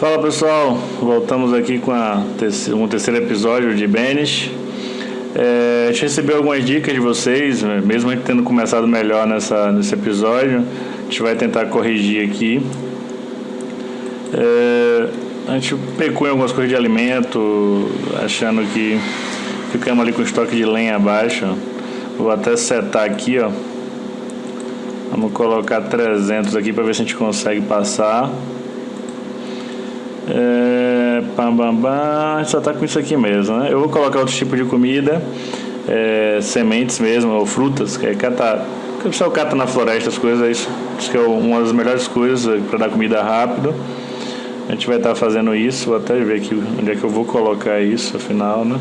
Fala pessoal, voltamos aqui com a um terceiro episódio de Banish. É, a gente recebeu algumas dicas de vocês, né? mesmo a gente tendo começado melhor nessa, nesse episódio, a gente vai tentar corrigir aqui. É, a gente pecou em algumas coisas de alimento, achando que ficamos ali com o estoque de lenha abaixo. Vou até setar aqui, ó. Vamos colocar 300 aqui para ver se a gente consegue passar. É, bam. A gente só tá com isso aqui mesmo, né? Eu vou colocar outro tipo de comida, é, sementes mesmo, ou frutas, que é catar. O pessoal cata na floresta as coisas, é isso, isso que é uma das melhores coisas para dar comida rápido. A gente vai estar tá fazendo isso, vou até ver aqui onde é que eu vou colocar isso, afinal, né?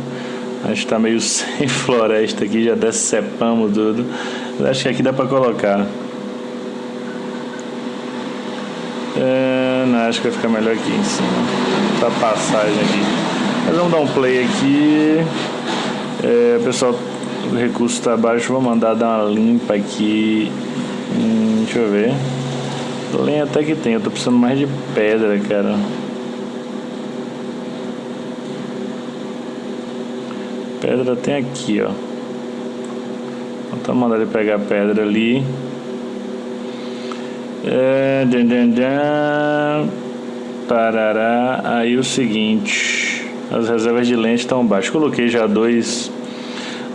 A gente está meio sem floresta aqui, já decepamos tudo. Mas acho que aqui dá para colocar. É, não, acho que vai ficar melhor aqui em cima. Tá passagem aqui. Mas vamos dar um play aqui. É, pessoal, o recurso está abaixo. Vou mandar dar uma limpa aqui. Hum, deixa eu ver. Lenha até que tem. Eu tô precisando mais de pedra, cara. Pedra tem aqui, ó. Então mandar ele pegar a pedra ali. É, dan, dan, dan, parará. Aí o seguinte, as reservas de lente estão baixas. Coloquei já dois,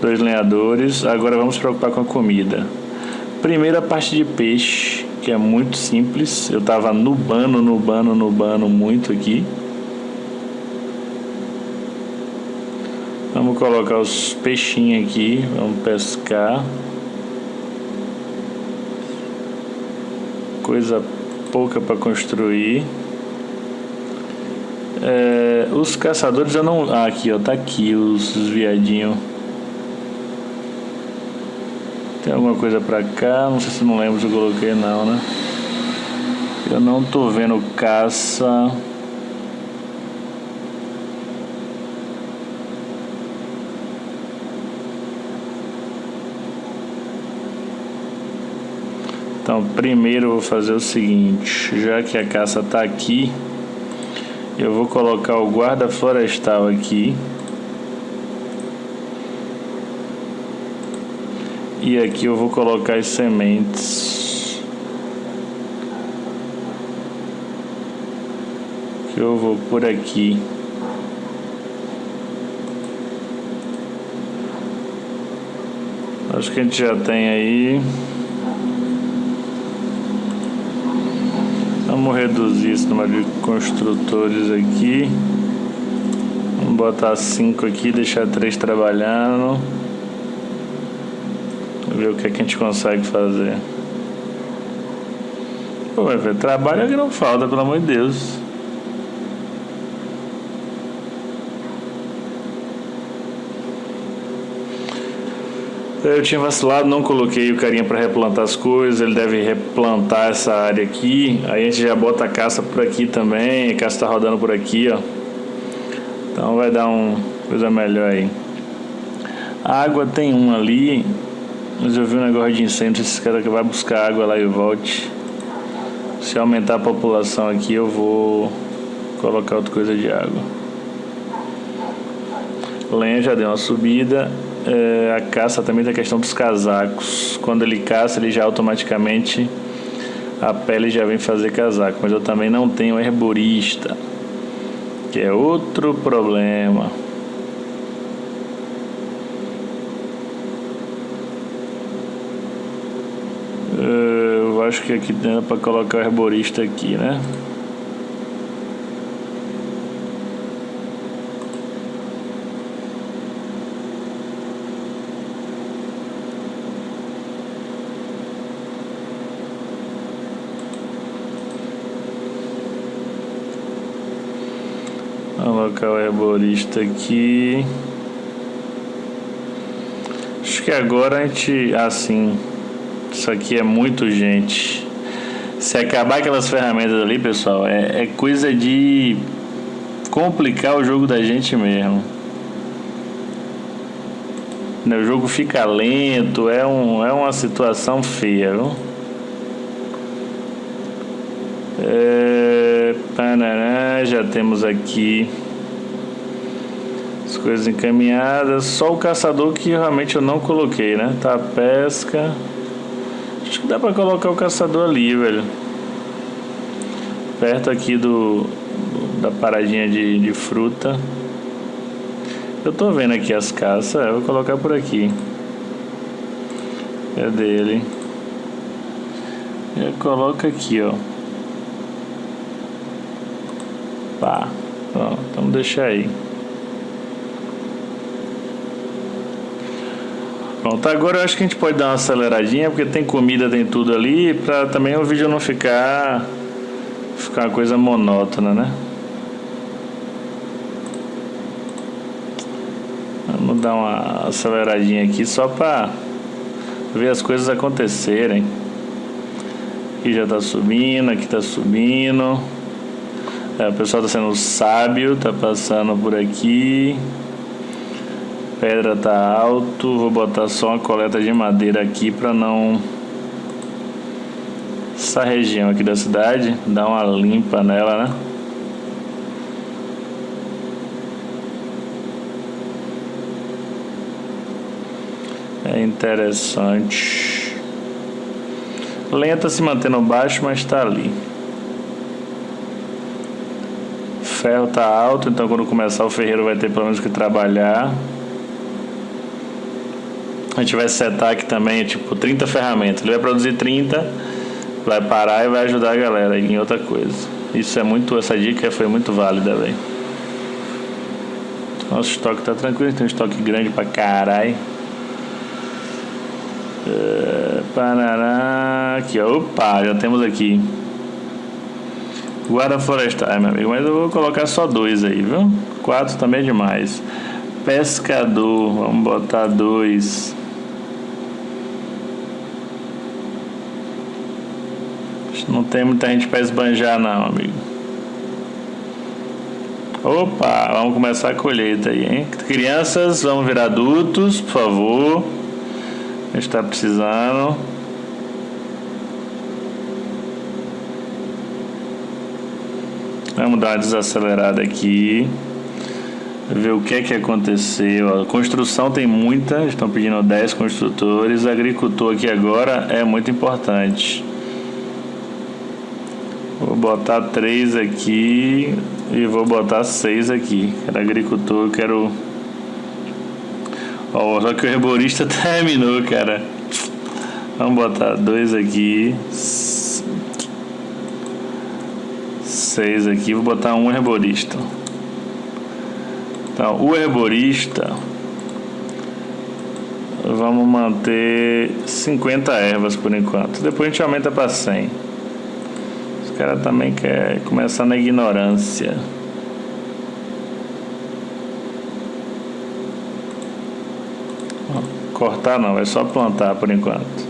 dois lenhadores. Agora vamos preocupar com a comida. Primeira parte de peixe, que é muito simples. Eu estava nubando, nubando, nubando muito aqui. Vamos colocar os peixinhos aqui, vamos pescar. Coisa pouca para construir. É, os caçadores eu não. Ah, aqui ó, tá aqui os, os viadinhos. Tem alguma coisa pra cá? Não sei se não lembro se eu coloquei não, né? Eu não tô vendo caça. Então, primeiro eu vou fazer o seguinte, já que a caça está aqui, eu vou colocar o guarda florestal aqui. E aqui eu vou colocar as sementes. Que eu vou por aqui. Acho que a gente já tem aí. Vamos reduzir esse número de construtores aqui. Vamos botar 5 aqui, deixar 3 trabalhando. Ver o que, é que a gente consegue fazer. Pô, vai ver, trabalho é que não falta, pelo amor de Deus. Eu tinha vacilado, não coloquei o carinha para replantar as coisas, ele deve replantar essa área aqui. Aí a gente já bota a caça por aqui também, a caça está rodando por aqui, ó. Então vai dar uma coisa melhor aí. A água tem um ali, mas eu vi um negócio de incêndio, esse cara que vai buscar água lá e volte. Se aumentar a população aqui, eu vou colocar outra coisa de água. Lenha já deu uma subida é, a caça também tem a questão dos casacos. Quando ele caça, ele já automaticamente a pele já vem fazer casaco. Mas eu também não tenho herborista, que é outro problema. É, eu acho que aqui dá para colocar o herborista aqui, né? Colocar o herborista aqui. Acho que agora a gente. Assim. Isso aqui é muito gente. Se acabar aquelas ferramentas ali, pessoal, é, é coisa de complicar o jogo da gente mesmo. O jogo fica lento, é, um, é uma situação feia, viu? É... É, já temos aqui coisas encaminhadas. Só o caçador que realmente eu não coloquei, né? Tá a pesca. Acho que dá pra colocar o caçador ali, velho. Perto aqui do, da paradinha de, de fruta. Eu tô vendo aqui as caças. Eu vou colocar por aqui. É dele. Eu coloco aqui, ó. Pá. Pronto, vamos deixar aí. Pronto, agora eu acho que a gente pode dar uma aceleradinha, porque tem comida, tem tudo ali, pra também o vídeo não ficar ficar uma coisa monótona, né? Vamos dar uma aceleradinha aqui só pra ver as coisas acontecerem. Aqui já tá subindo, aqui tá subindo. É, o pessoal tá sendo sábio, tá passando por aqui. Pedra tá alto, vou botar só uma coleta de madeira aqui para não essa região aqui da cidade, dar uma limpa nela, né? É interessante. Lenta se mantendo baixo, mas está ali. Ferro está alto, então quando começar o ferreiro vai ter pelo menos que trabalhar. A gente vai setar aqui também, tipo, 30 ferramentas. Ele vai produzir 30, vai parar e vai ajudar a galera em outra coisa. Isso é muito, essa dica foi muito válida, velho. Nosso estoque tá tranquilo, tem um estoque grande pra caralho. Uh, Parará, aqui, ó. Opa, já temos aqui. Guarda florestal, meu amigo. Mas eu vou colocar só dois aí, viu? Quatro também é demais. Pescador, vamos botar dois. Não tem muita gente para esbanjar não, amigo. Opa, vamos começar a colheita aí, hein? Crianças, vamos virar adultos, por favor. A gente está precisando. Vamos dar uma desacelerada aqui. Ver o que é que aconteceu. A construção tem muita, estão pedindo 10 construtores. Agricultor aqui agora é muito importante. Botar 3 aqui e vou botar 6 aqui. Quero agricultor, quero Ó, só que o herborista terminou, cara. Vamos botar dois aqui. Seis aqui. Vou botar um herborista. Então, o herborista. Vamos manter 50 ervas por enquanto. Depois a gente aumenta para 100. Os caras também querem começar na ignorância. Cortar não, é só plantar por enquanto.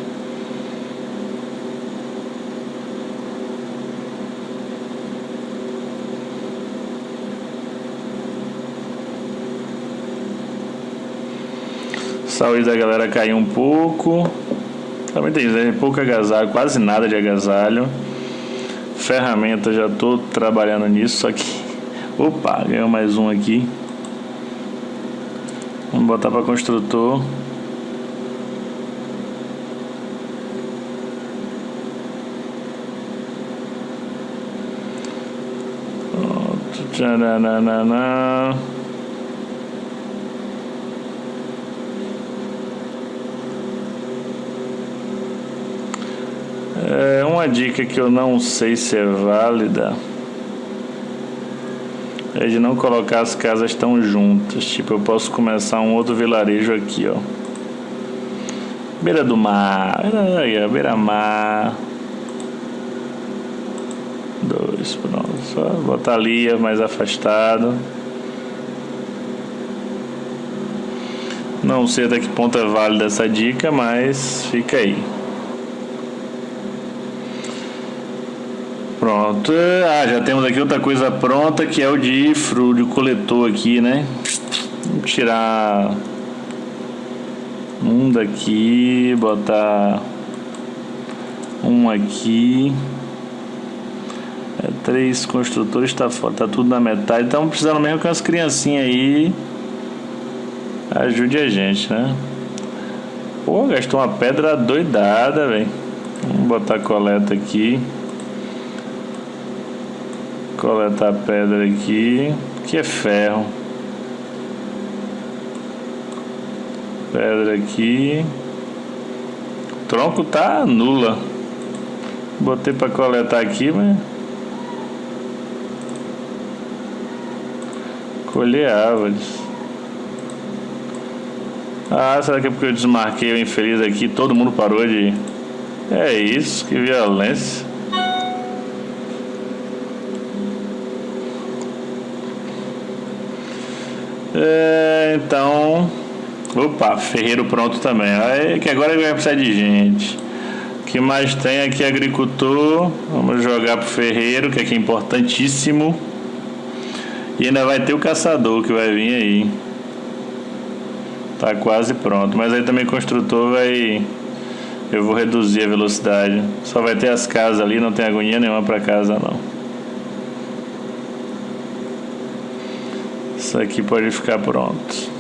Saúde da galera caiu um pouco. Também tem pouco agasalho, quase nada de agasalho. Ferramenta, já estou trabalhando nisso, que... Opa, ganhou mais um aqui. Vamos botar para construtor. Tchananana. É uma dica que eu não sei se é válida é de não colocar as casas tão juntas. Tipo, eu posso começar um outro vilarejo aqui, ó. Beira do mar, aí, beira mar. Dois, pronto. Só botar ali mais afastado. Não sei até que ponto é válida essa dica, mas fica aí. Pronto. Ah, já temos aqui outra coisa pronta que é o de de coletor aqui, né? Vamos tirar um daqui, botar um aqui. É, três construtores tá fora, tá tudo na metade. Estamos precisando mesmo que as criancinhas aí ajude a gente, né? Pô, gastou uma pedra doidada, velho. Vamos botar a coleta aqui. Coletar pedra aqui. Que é ferro. Pedra aqui. O tronco tá nula. Botei para coletar aqui, mas Colher árvores. Ah, será que é porque eu desmarquei o infeliz aqui todo mundo parou de... É isso, que violência. É, então... Opa, ferreiro pronto também. Aí, que agora vai precisar de gente. O que mais tem aqui agricultor. Vamos jogar pro ferreiro, que aqui é importantíssimo. E ainda vai ter o caçador que vai vir aí. Tá quase pronto. Mas aí também construtor vai. Eu vou reduzir a velocidade. Só vai ter as casas ali, não tem agonia nenhuma para casa não. Isso aqui pode ficar pronto.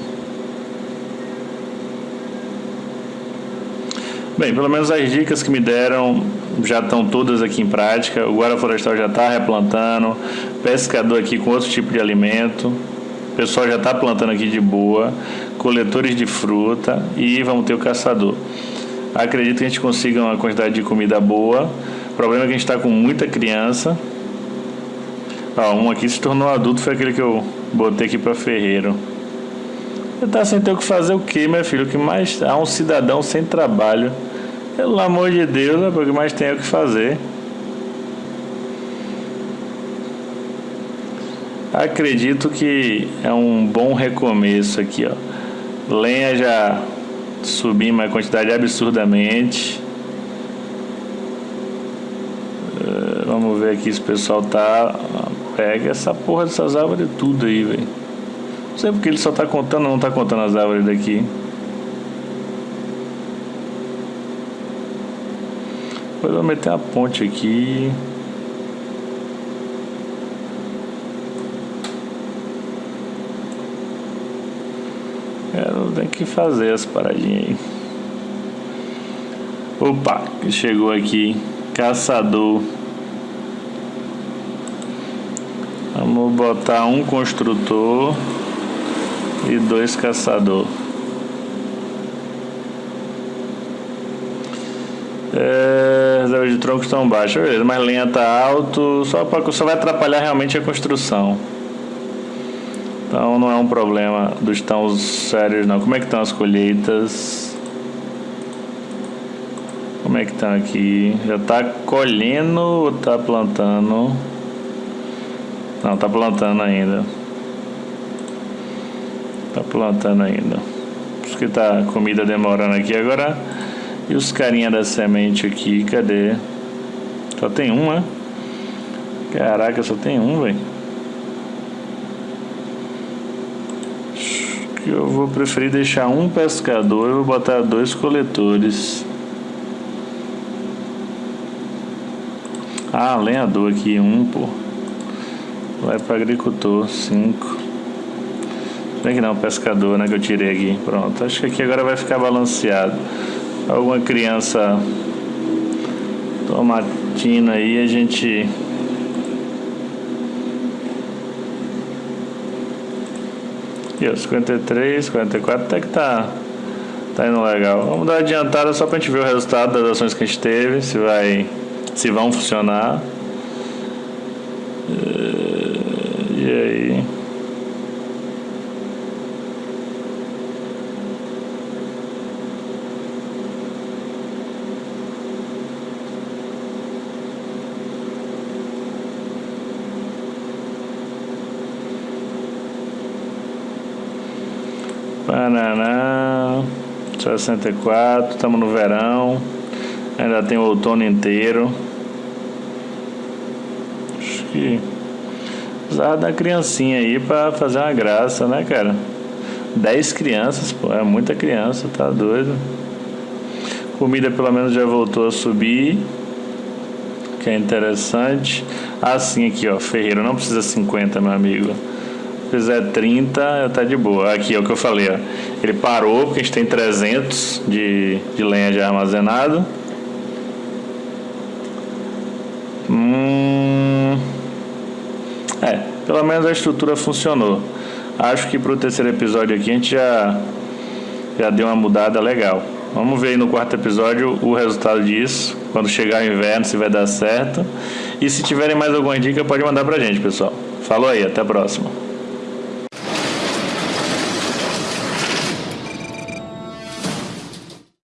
Bem, pelo menos as dicas que me deram já estão todas aqui em prática. O guarda florestal já está replantando, pescador aqui com outro tipo de alimento. O pessoal já está plantando aqui de boa, coletores de fruta e vamos ter o caçador. Acredito que a gente consiga uma quantidade de comida boa. O problema é que a gente está com muita criança. Ah, um aqui se tornou adulto, foi aquele que eu botei aqui para ferreiro. Você tá sem ter o que fazer o que, meu filho? O que mais há um cidadão sem trabalho pelo amor de Deus, é porque mais tem o que fazer. Acredito que é um bom recomeço aqui, ó. Lenha já subiu uma quantidade absurdamente. Uh, vamos ver aqui se o pessoal tá. Pega essa porra dessas árvores tudo aí, velho. Não sei porque ele só tá contando, não tá contando as árvores daqui. Depois eu vou meter a ponte aqui. Eu tenho que fazer as paradinhas aí. Opa, chegou aqui. Caçador. Vamos botar um construtor e dois caçador. É, reserva de troncos estão baixas, beleza, mas linha tá alto, só, só vai atrapalhar realmente a construção. Então não é um problema dos tão sérios não. Como é que estão as colheitas? Como é que estão aqui? Já está colhendo ou está plantando? Não, está plantando ainda. Está plantando ainda. Por isso que tá comida demorando aqui agora. E os carinha da semente aqui, cadê? Só tem um? Caraca, só tem um, velho. que eu vou preferir deixar um pescador e vou botar dois coletores. Ah, lenhador aqui, um, pô. Vai para agricultor, cinco. Bem que não, pescador, né, que eu tirei aqui. Pronto, acho que aqui agora vai ficar balanceado alguma criança tomatina aí, a gente Aqui, ó, 53, 44, até que tá, tá indo legal. Vamos dar adiantada só pra gente ver o resultado das ações que a gente teve, se vai, se vão funcionar. E aí? Paraná, 64, estamos no verão, ainda tem o outono inteiro. Acho que precisava da criancinha aí pra fazer uma graça, né, cara? 10 crianças, pô, é muita criança, tá doido. Comida pelo menos já voltou a subir. que é interessante. Assim aqui, ó, ferreiro não precisa 50, meu amigo. Se fizer 30, tá de boa. Aqui é o que eu falei, ó. Ele parou porque a gente tem 300 de, de lenha já armazenado. Hum, é, pelo menos a estrutura funcionou. Acho que para o terceiro episódio aqui a gente já, já deu uma mudada legal. Vamos ver aí no quarto episódio o resultado disso, quando chegar o inverno, se vai dar certo. E se tiverem mais alguma dica, pode mandar pra gente, pessoal. Falou aí, até a próxima.